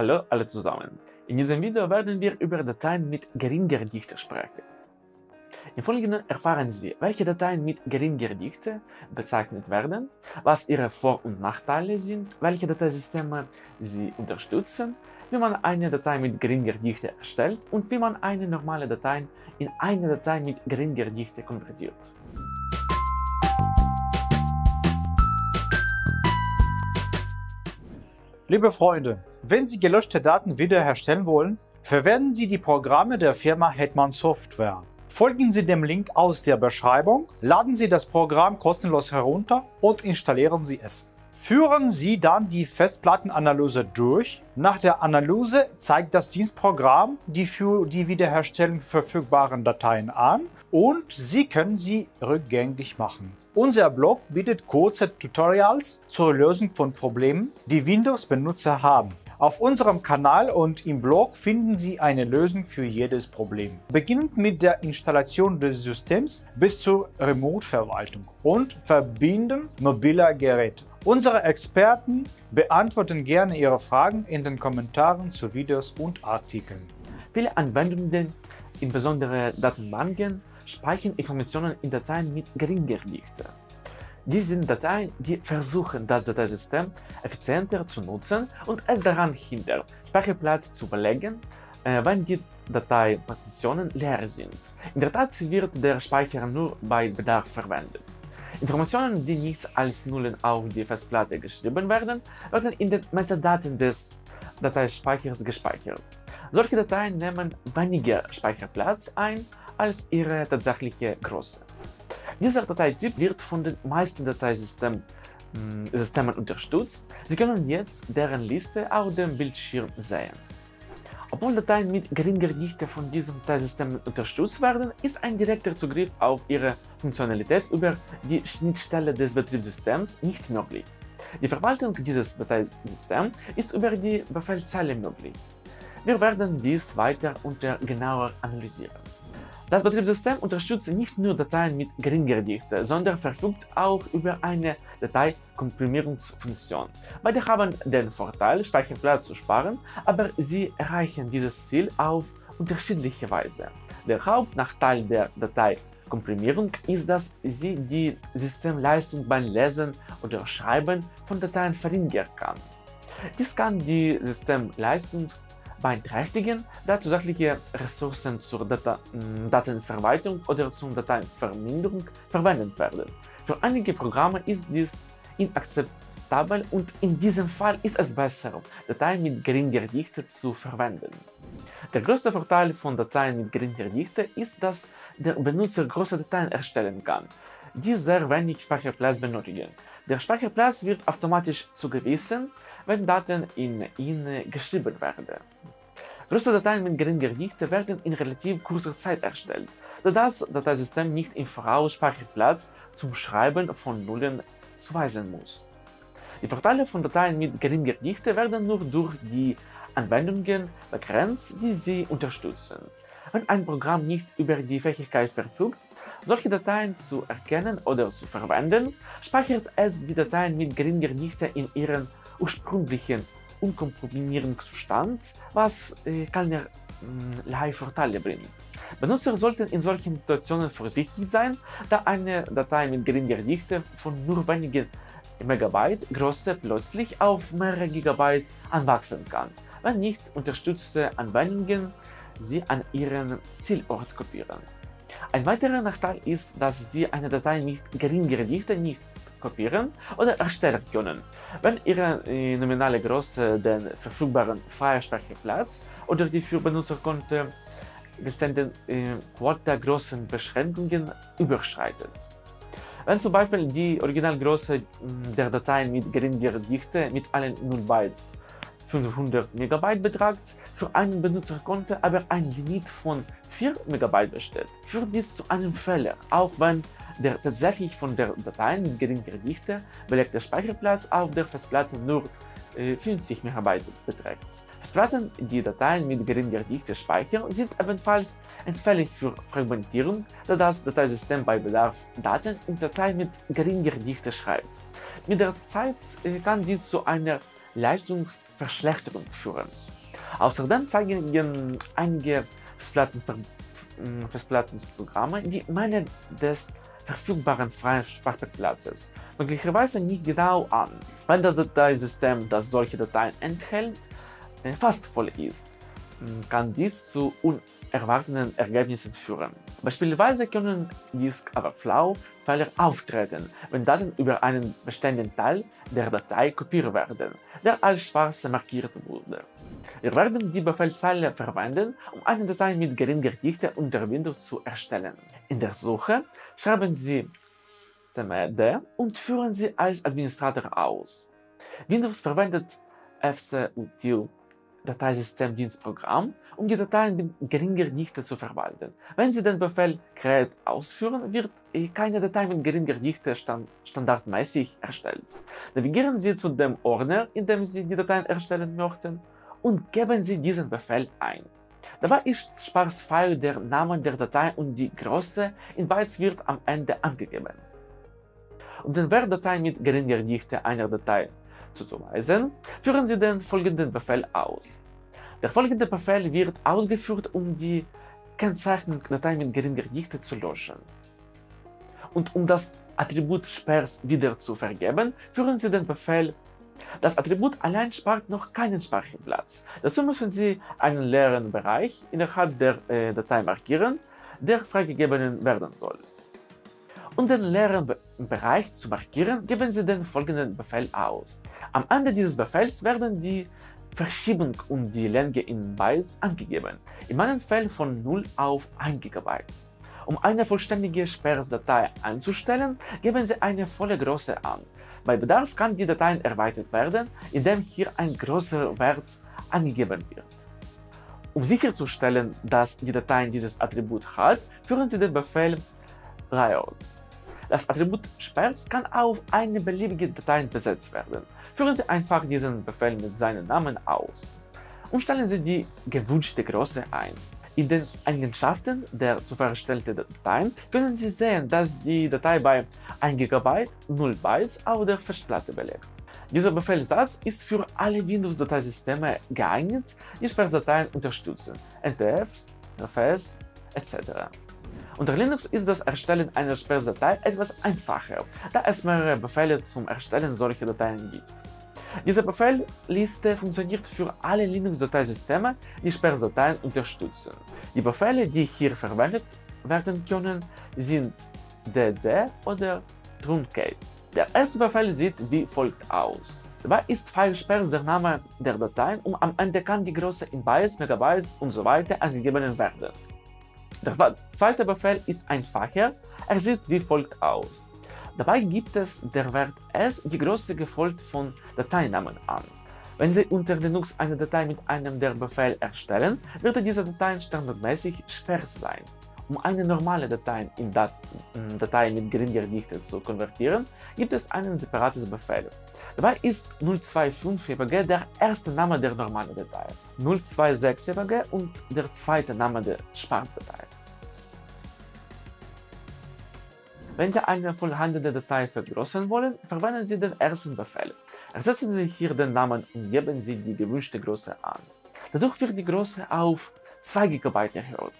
Hallo alle zusammen. In diesem Video werden wir über Dateien mit geringer Dichte sprechen. Im Folgenden erfahren Sie, welche Dateien mit geringer Dichte bezeichnet werden, was ihre Vor- und Nachteile sind, welche Dateisysteme sie unterstützen, wie man eine Datei mit geringer Dichte erstellt und wie man eine normale Datei in eine Datei mit geringer Dichte konvertiert. Liebe Freunde, wenn Sie gelöschte Daten wiederherstellen wollen, verwenden Sie die Programme der Firma Hetman Software. Folgen Sie dem Link aus der Beschreibung, laden Sie das Programm kostenlos herunter und installieren Sie es. Führen Sie dann die Festplattenanalyse durch. Nach der Analyse zeigt das Dienstprogramm die für die Wiederherstellung verfügbaren Dateien an und Sie können sie rückgängig machen. Unser Blog bietet kurze Tutorials zur Lösung von Problemen, die Windows-Benutzer haben. Auf unserem Kanal und im Blog finden Sie eine Lösung für jedes Problem. Beginnend mit der Installation des Systems bis zur Remote-Verwaltung und Verbinden mobiler Geräte. Unsere Experten beantworten gerne Ihre Fragen in den Kommentaren zu Videos und Artikeln. Viele Anwendungen, insbesondere Datenbanken, speichern Informationen in Dateien mit geringer Dichte. Dies sind Dateien, die versuchen, das Dateisystem effizienter zu nutzen und es daran hindern, Speicherplatz zu belegen, äh, wenn die Dateipartitionen leer sind. In der Tat wird der Speicher nur bei Bedarf verwendet. Informationen, die nicht als Nullen auf die Festplatte geschrieben werden, werden in den Metadaten des Dateispeichers gespeichert. Solche Dateien nehmen weniger Speicherplatz ein als ihre tatsächliche Größe. Dieser Dateityp wird von den meisten Dateisystemen Systemen unterstützt. Sie können jetzt deren Liste auf dem Bildschirm sehen. Obwohl Dateien mit geringer Dichte von diesem Dateisystem unterstützt werden, ist ein direkter Zugriff auf ihre Funktionalität über die Schnittstelle des Betriebssystems nicht möglich. Die Verwaltung dieses Dateisystems ist über die Befehlszeile möglich. Wir werden dies weiter unter genauer analysieren. Das Betriebssystem unterstützt nicht nur Dateien mit geringer Dichte, sondern verfügt auch über eine Dateikomprimierungsfunktion. Beide haben den Vorteil, Speicherplatz zu sparen, aber sie erreichen dieses Ziel auf unterschiedliche Weise. Der Hauptnachteil der Dateikomprimierung ist, dass sie die Systemleistung beim Lesen oder Schreiben von Dateien verringern kann. Dies kann die Systemleistung beeinträchtigen, da zusätzliche Ressourcen zur Data Datenverwaltung oder zur Dateiverminderung verwendet werden. Für einige Programme ist dies inakzeptabel und in diesem Fall ist es besser, Dateien mit geringer Dichte zu verwenden. Der größte Vorteil von Dateien mit geringer Dichte ist, dass der Benutzer große Dateien erstellen kann, die sehr wenig Speicherplatz benötigen. Der Speicherplatz wird automatisch zugewiesen, wenn Daten in ihn geschrieben werden. Große Dateien mit geringer Dichte werden in relativ kurzer Zeit erstellt, da das Dateisystem nicht im Voraus Speicherplatz zum Schreiben von Nullen zuweisen muss. Die Vorteile von Dateien mit geringer Dichte werden nur durch die Anwendungen begrenzt, die sie unterstützen. Wenn ein Programm nicht über die Fähigkeit verfügt, solche Dateien zu erkennen oder zu verwenden, speichert es die Dateien mit geringer Dichte in ihren ursprünglichen Unkomprimierungszustand, was äh, keinerlei Vorteile bringt. Benutzer sollten in solchen Situationen vorsichtig sein, da eine Datei mit geringer Dichte von nur wenigen Megabyte Größe plötzlich auf mehrere Gigabyte anwachsen kann, wenn nicht unterstützte Anwendungen sie an ihren Zielort kopieren. Ein weiterer Nachteil ist, dass Sie eine Datei mit geringer Dichte nicht kopieren oder erstellen können, wenn Ihre äh, nominale Größe den verfügbaren Freispeicherplatz oder die für Benutzerkonto gestellten äh, Quota-Größenbeschränkungen überschreitet. Wenn zum Beispiel die Originalgröße der Dateien mit geringer Dichte mit allen 0 Bytes 500 MB betragt, für ein Benutzerkonto aber ein Limit von 4 MB besteht, führt dies zu einem Fehler, auch wenn der tatsächlich von der Datei mit geringer Dichte belegte Speicherplatz auf der Festplatte nur äh, 50 MB beträgt. Festplatten, die Dateien mit geringer Dichte speichern, sind ebenfalls anfällig für Fragmentierung, da das Dateisystem bei Bedarf Daten in Dateien mit geringer Dichte schreibt. Mit der Zeit äh, kann dies zu einer Leistungsverschlechterung führen. Außerdem zeigen einige Festplattenprogramme die Menge des verfügbaren freien Speicherplatzes möglicherweise nicht genau an. Wenn das Dateisystem, das solche Dateien enthält, fast voll ist, kann dies zu unerwarteten Ergebnissen führen. Beispielsweise können Disk Overflow-Fehler auftreten, wenn Daten über einen bestimmten Teil der Datei kopiert werden, der als schwarz markiert wurde. Wir werden die Befehlszeile verwenden, um eine Datei mit geringer Dichte unter Windows zu erstellen. In der Suche schreiben Sie cmd und führen sie als Administrator aus. Windows verwendet fcutil Dateisystemdienstprogramm, um die Dateien mit geringer Dichte zu verwalten. Wenn Sie den Befehl create ausführen, wird keine Datei mit geringer Dichte stand standardmäßig erstellt. Navigieren Sie zu dem Ordner, in dem Sie die Dateien erstellen möchten, und geben Sie diesen Befehl ein. Dabei ist Sparsfile der Name der Datei und die Größe in Bytes wird am Ende angegeben. Um den Wertdatei mit geringer Dichte einer Datei zuzuweisen, führen Sie den folgenden Befehl aus. Der folgende Befehl wird ausgeführt, um die Kennzeichnung Datei mit geringer Dichte zu löschen. Und um das Attribut Sperrs wieder zu vergeben, führen Sie den Befehl das Attribut allein spart noch keinen Speicherplatz. Dazu müssen Sie einen leeren Bereich innerhalb der äh, Datei markieren, der freigegeben werden soll. Um den leeren Be Bereich zu markieren, geben Sie den folgenden Befehl aus. Am Ende dieses Befehls werden die Verschiebung und die Länge in Bytes angegeben, in meinem Fall von 0 auf 1 GB. Um eine vollständige Sperrsdatei einzustellen, geben Sie eine volle Größe an. Bei Bedarf kann die Datei erweitert werden, indem hier ein größerer Wert angegeben wird. Um sicherzustellen, dass die Datei dieses Attribut hat, führen Sie den Befehl layout. Das Attribut Sperrs kann auf eine beliebige Datei besetzt werden. Führen Sie einfach diesen Befehl mit seinem Namen aus und stellen Sie die gewünschte Größe ein. In den Eigenschaften der zu verstellten Dateien können Sie sehen, dass die Datei bei 1 GB 0 Bytes auf der Festplatte belegt. Dieser Befehlssatz ist für alle Windows-Dateisysteme geeignet, die Sperrdateien unterstützen, NTFs, RFS etc. Unter Linux ist das Erstellen einer Sperrdatei etwas einfacher, da es mehrere Befehle zum Erstellen solcher Dateien gibt. Diese Befehlsliste funktioniert für alle Linux-Dateisysteme, die Sperrdateien unterstützen. Die Befehle, die hier verwendet werden können, sind dd oder truncate. Der erste Befehl sieht wie folgt aus. Dabei ist FileSperrs der Name der Dateien und am Ende kann die Größe in Bytes, Megabytes usw. So angegeben werden. Der zweite Befehl ist einfacher, er sieht wie folgt aus. Dabei gibt es der Wert s die Größe gefolgt von Dateinamen an. Wenn Sie unter Linux eine Datei mit einem der Befehl erstellen, wird diese Datei standardmäßig sperrs sein. Um eine normale Datei in Dat Datei mit geringer Dichte zu konvertieren, gibt es einen separates Befehl. Dabei ist 025 EBG der erste Name der normalen Datei, 026 EBG und der zweite Name der Spaßdatei. Wenn Sie eine vorhandene Datei vergrößern wollen, verwenden Sie den ersten Befehl. Ersetzen Sie hier den Namen und geben Sie die gewünschte Größe an. Dadurch wird die Größe auf 2 GB erhöht.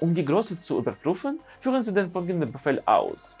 Um die Größe zu überprüfen, führen Sie den folgenden Befehl aus.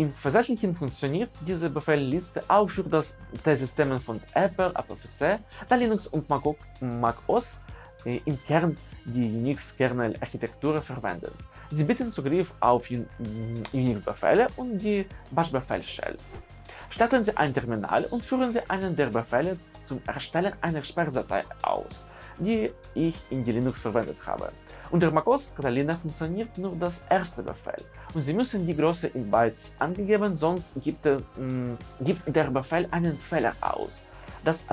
Im Versandlichen funktioniert diese Befehlsliste auch für das Dateisystem von Apple, APFC, da Linux und macOS äh, im Kern die Unix-Kernel-Architektur verwenden. Sie bieten Zugriff auf Unix-Befehle und die Bash-Befehl-Shell. Starten Sie ein Terminal und führen Sie einen der Befehle zum Erstellen einer Sperrdatei aus, die ich in die Linux verwendet habe. Unter macOS Catalina funktioniert nur das erste Befehl und Sie müssen die Größe in Bytes angegeben, sonst gibt, äh, gibt der Befehl einen Fehler aus. Das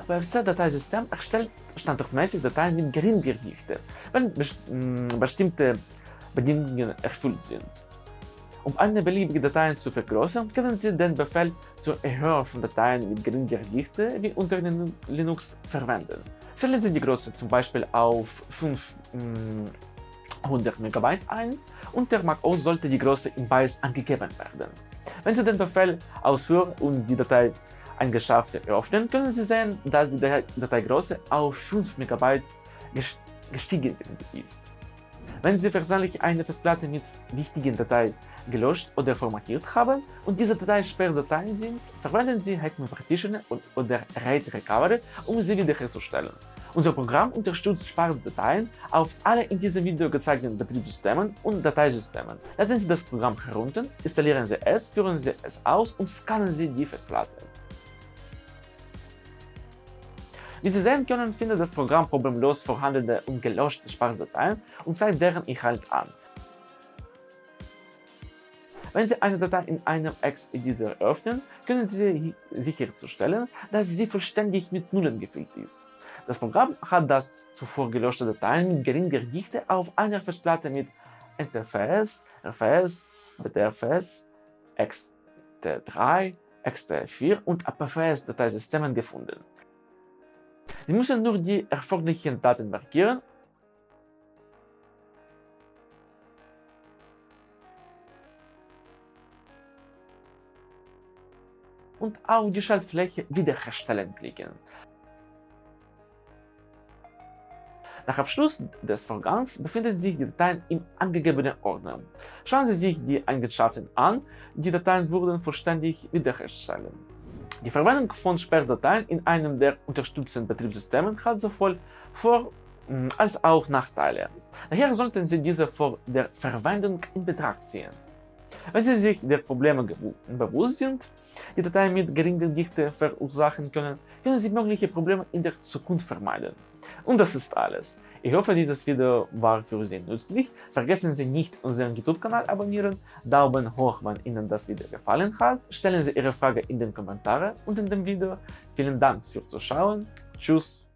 Bedingungen erfüllt sind. Um eine beliebige Datei zu vergrößern, können Sie den Befehl zur Erhöhung von Dateien mit geringer Dichte wie unter Linux verwenden. Stellen Sie die Größe zum Beispiel auf 500 MB ein und der macOS sollte die Größe in BIOS angegeben werden. Wenn Sie den Befehl ausführen und die Datei eingeschafft öffnen, können Sie sehen, dass die Dateigröße auf 5 MB gestiegen ist. Wenn Sie versehentlich eine Festplatte mit wichtigen Dateien gelöscht oder formatiert haben und diese Dateien Sperrdateien sind, verwenden Sie Hetman Partitioner oder RAID Recovery, um sie wiederherzustellen. Unser Programm unterstützt Spardateien auf alle in diesem Video gezeigten Betriebssystemen und Dateisystemen. Laden Sie das Programm herunter, installieren Sie es, führen Sie es aus und scannen Sie die Festplatte. Wie Sie sehen können, findet das Programm problemlos vorhandene und gelöschte Spardateien und zeigt deren Inhalt an. Wenn Sie eine Datei in einem Ex-Editor öffnen, können Sie sicherstellen, dass sie vollständig mit Nullen gefüllt ist. Das Programm hat das zuvor gelöschte Dateien mit geringer Dichte auf einer Festplatte mit NTFS, RFS, BTRFS, XT3, XT4 und APFS-Dateisystemen gefunden. Sie müssen nur die erforderlichen Daten markieren und auf die Schaltfläche Wiederherstellen klicken. Nach Abschluss des Vorgangs befinden sich die Dateien im angegebenen Ordner. Schauen Sie sich die Eigenschaften an, die Dateien wurden vollständig wiederherstellen. Die Verwendung von Sperrdateien in einem der unterstützten Betriebssystemen hat sowohl Vor- mm, als auch Nachteile. Daher sollten Sie diese vor der Verwendung in Betracht ziehen. Wenn Sie sich der Probleme bewusst sind, die Dateien mit geringer Dichte verursachen können, können Sie mögliche Probleme in der Zukunft vermeiden. Und das ist alles. Ich hoffe, dieses Video war für Sie nützlich. Vergessen Sie nicht, unseren YouTube-Kanal abonnieren, Daumen hoch, wenn Ihnen das Video gefallen hat, stellen Sie Ihre Frage in den Kommentaren unter dem Video. Vielen Dank fürs Zuschauen. Tschüss.